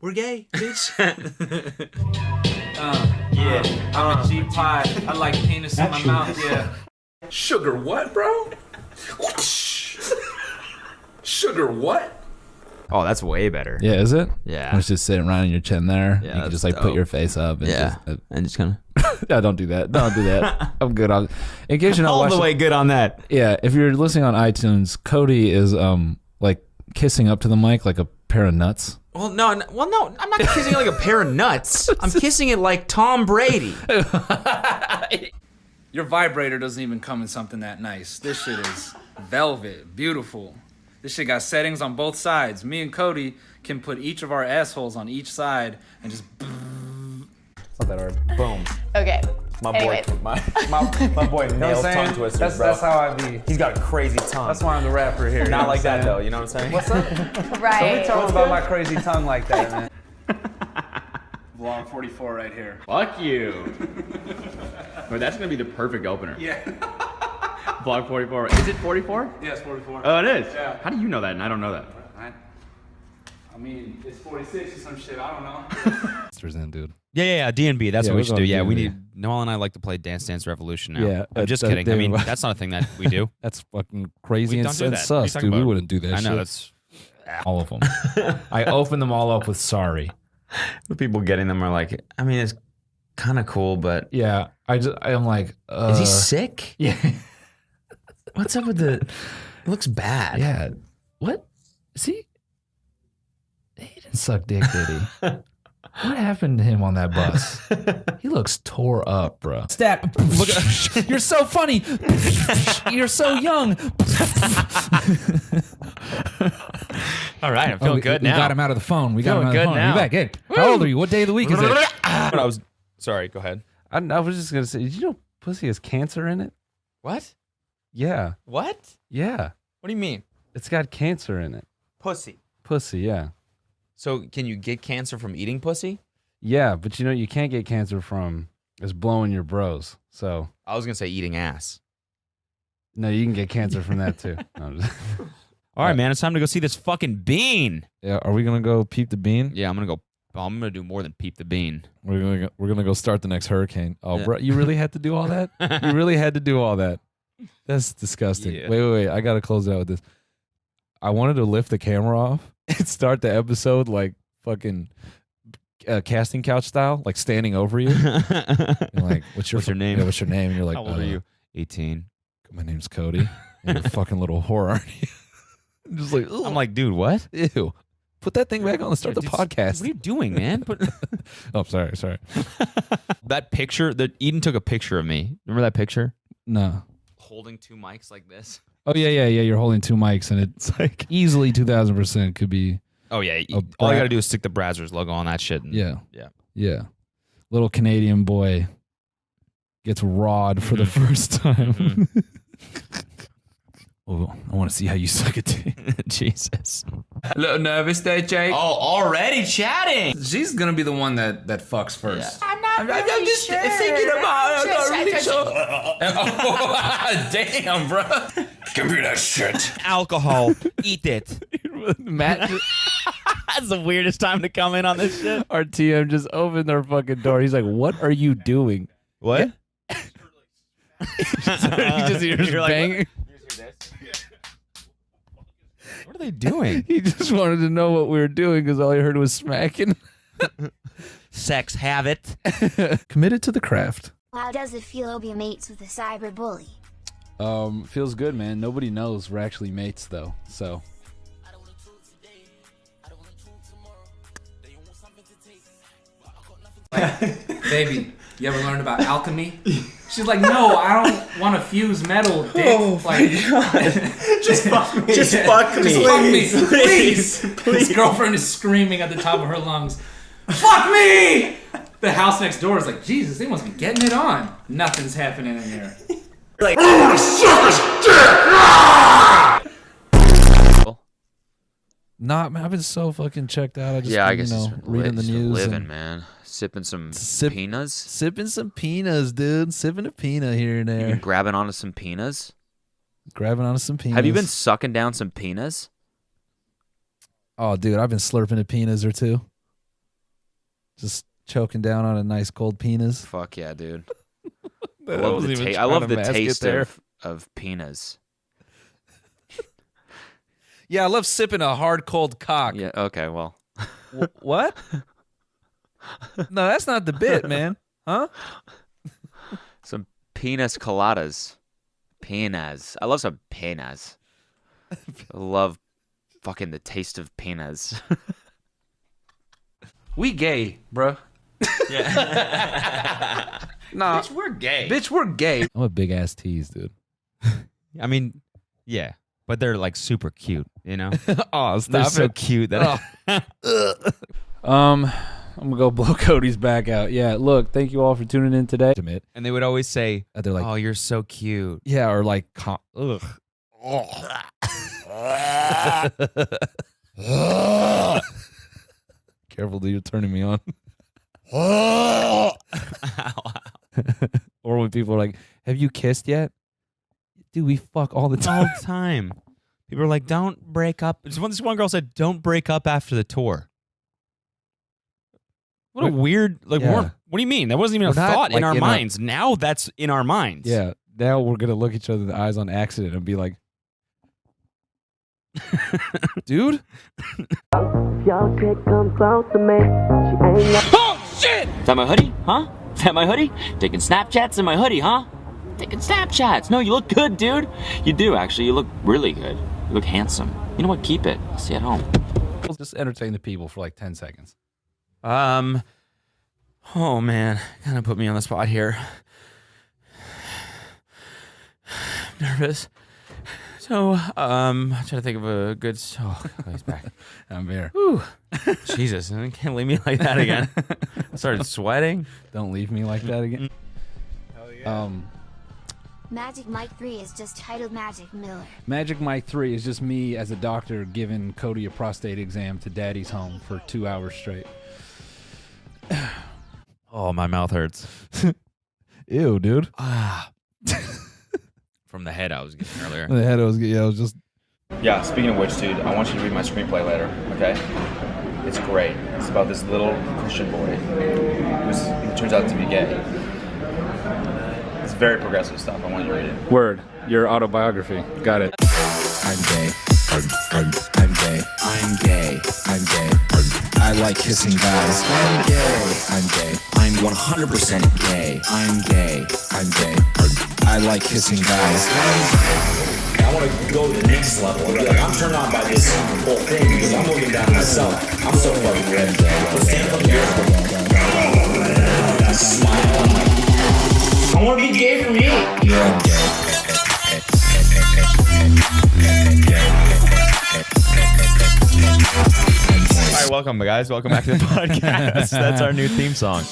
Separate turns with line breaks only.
We're gay, bitch.
Uh, yeah, I'm a G pie. I like penis in my mouth. Yeah.
Sugar what, bro? Sugar what?
oh, that's way better.
Yeah, is it?
Yeah.
It's just sitting right on your chin there.
Yeah,
you can just like put your face up. And
Yeah.
Just, uh,
And just kind of
yeah, don't do that. Don't do that. I'm good on. In case you're not
all
watching,
the way good on that.
yeah, if you're listening on iTunes, Cody is um like kissing up to the mic like a pair of nuts.
Well, no, no, well, no, I'm not kissing it like a pair of nuts. I'm kissing it like Tom Brady.
Your vibrator doesn't even come in something that nice. This shit is velvet, beautiful. This shit got settings on both sides. Me and Cody can put each of our assholes on each side and just.
Not that hard. Boom.
Okay.
My
Anyways.
boy, my, my, my boy nails tongue twisters,
That's,
bro.
that's how I be.
He's got a crazy tongue.
That's why I'm the rapper here.
Not like that though. You know what I'm saying?
What's up?
Right.
Tell them about my crazy tongue like that, man. Vlog 44 right here.
Fuck you. but that's gonna be the perfect opener.
Yeah.
Vlog 44. Is it 44?
Yes, 44.
Oh, it is.
Yeah.
How do you know that? And I don't know that.
I, I mean, it's 46 or some shit. I don't know.
Sisters in, dude.
Yeah, yeah, yeah. D and B. That's
Yeah,
what we
we're
should do.
going
Yeah, we
D&B.
need. Noel and I like to play Dance Dance Revolution now.
Yeah,
I'm just
that-
kidding. I
that-
mean, that's not a thing that we do.
That's fucking crazy
We
and,
don't do
and
that. What are you
sus,
talking
dude. We
about?
wouldn't do that
I know
shit.
that's.
all of them. I opened them all up with sorry.
The people getting them are like, I mean, it's kind of cool, but
Yeah, I just I'm like, uh,
is he sick?
Yeah,
What's up with the? It looks bad.
yeah. What? See, he didn't suck dick, did he? What happened to him on that bus? He looks tore up, bro. Stat. Look, at- you're so funny. you're so young.
All right, I'm
Oh,
feeling
we,
good
we
now.
got him out of the phone. We got
Feeling
him out of the phone.
now.
You back? Hey, how old are you? What day of the week is it?
But I was sorry. Go ahead.
I, I was just gonna say, did you know pussy has cancer in it?
What?
Yeah,
What?
yeah.
What do you mean?
It's got cancer in it.
Pussy.
Pussy, yeah.
So can you get cancer from eating pussy?
Yeah, but you know you can't get cancer from is blowing your bros. So
I was gonna say eating ass.
no, you can get cancer from that too. No, just-
All right, man. It's time to go see this fucking bean.
yeah, are we gonna go peep the bean?
Yeah, I'm gonna go. I'm gonna do more than peep the bean.
We're gonna go, we're gonna go start the next hurricane. Oh,
Yeah.
bro, you really had to do all that? you really had to do all that? That's disgusting.
Yeah.
Wait, wait, wait. I gotta close it out with this. I wanted to lift the camera off and start the episode like fucking uh, casting couch style, like standing over you. And like, what's your
What's your name?
Yeah, what's your name? And you're like,
How old
uh,
are you? 18.
My name's Cody. And you're a fucking little whore, aren't you? I'm just like,
I'm like, dude, what?
ew. Put that thing back on and start the
Dude,
podcast.
What are you doing, man? But
oh, sorry, sorry.
that picture that Eden took a picture of me. Remember that picture?
No.
Holding two mics like this.
Oh yeah, yeah, yeah. You're holding two mics, and it's like easily two thousand percent could be.
Oh yeah.
A
all you
bra-
gotta do is stick the Brazzers logo on that shit. And,
Yeah,
Yeah.
yeah. Little Canadian boy gets rawed for the
Mhm.
first time.
Mhm.
oh, I want to see how you suck it.
Jesus.
A little nervous there, Jake.
Oh, already chatting.
She's gonna be the one that that fucks first.
I'm not
I'm,
really
I'm just
sure.
thinking about it. I'm not really
Just-
sure. Oh, damn, bro. Give me that shit.
Alcohol. Eat it.
Matt,
That's the weirdest time to come in on this shit.
our TM just opened their fucking door. He's like, "What are you doing?"
What?
he just hears
You're like,
banging.
What are they doing?
He just wanted to know what we were doing because all he heard was smacking.
Sex have it.
Committed to the craft.
How does it feel to be mates with a cyber bully?
Um, feels good, man. Nobody knows we're actually mates though. So
Baby, you ever learned about alchemy? She's like, no, I don't want to fuse metal, dick. Oh like,
Just fuck me. Just fuck me.
Just fuck me, please. His girlfriend is screaming at the top of her lungs, "Fuck me!" The house next door is like, Jesus, they must be getting it on. Nothing's happening in there.
Like,
oh, the sucker's dead! Ah! Not, man, I've been so fucking checked out. I just
yeah, I
been,
guess
you know,
it's been
reading the
just
news
living,
and
man. Sipping some
Sip-
peanuts,
sipping some peanuts, dude. Sipping a peanut here and
You
there.
been grabbing onto some peanuts.
Grabbing onto some peanuts.
Have you been sucking down some peanuts?
Oh, dude, I've been slurping a peanuts or two. Just choking down on a nice cold penis.
Fuck yeah, dude. I
I
love
wasn't
the, ta- I love the taste of, of penis.
Yeah, I love sipping a hard cold cock.
Yeah, okay, well.
Wh- what? no, that's not the bit, man. Huh?
Some penis coladas. Penas. I love some penas. I love fucking the taste of penas.
We gay, bro.
Yeah.
Nah,
Bitch, we're gay.
bitch, we're gay.
I'm a big ass tease, dude.
I mean, yeah, but they're like super cute, you know?
oh,
they're
stop
so cute that
Um, I'm gonna go blow Cody's back out. Yeah, look, thank you all for tuning in today.
Admit.
and they would always say,
Uh, They're like,
"Oh, you're so cute."
yeah, or like, com- ugh. Careful, dude, you're turning me on. or when people are like, "Have you kissed yet?" Dude, we fuck all the time.
all
time.
the time. People are like, "Don't break up." This one, this one girl said, "Don't break up after the tour." What a weird like.
Yeah.
What do you mean? That wasn't even
We're
a
not,
thought in our
in a-
minds. now that's in our minds.
yeah, now we're gonna look each other in the eyes on accident and be like, "Dude,
Your chick come close to me. She ain't
Is that my hoodie? Huh? Is that my hoodie? Taking Snapchats in my hoodie, huh? Taking Snapchats. No, you look good, dude. You do, actually. You look really good. You look handsome. You know what? Keep it. I'll see you at home.
Just entertain the people for like 10 seconds.
Um. Oh man, kind of put me on the spot here. I'm Nervous. So, um, I'm trying to think of a good. Oh, he's back.
I'm here.
Whew. Jesus, I can't leave me like that again. I started sweating.
Don't leave me like that again. Um,
Magic Mike 3 is just titled Magic Miller.
Magic Mike 3 is just me as a doctor giving Cody a prostate exam to daddy's home for two hours straight.
Oh, my mouth hurts.
ew, dude."
Ah. From the head I was getting earlier.
The head, I was, yeah, I was just
Yeah, speaking of which, dude, I want you to read my screenplay later, okay? It's great. It's about this little Christian boy who's, who turns out to be gay. It's very progressive stuff. I want you to read it.
Word, your autobiography. Got it.
I'm gay. I'm, I'm, I'm gay. I'm gay. I'm gay. I like kissing guys. I'm gay. I'm gay. I'm 100% gay. I'm gay. I'm gay. I like kissing guys.
I want to go to the next level. Like, I'm turned on by this whole thing because I'm looking down myself. I'm so fucking ready. So stand up here. I smile. I'm like, I want to be gay for me.
Yeah, I'm gay.
All right, welcome, guys. Welcome back to the podcast. That's our new theme song.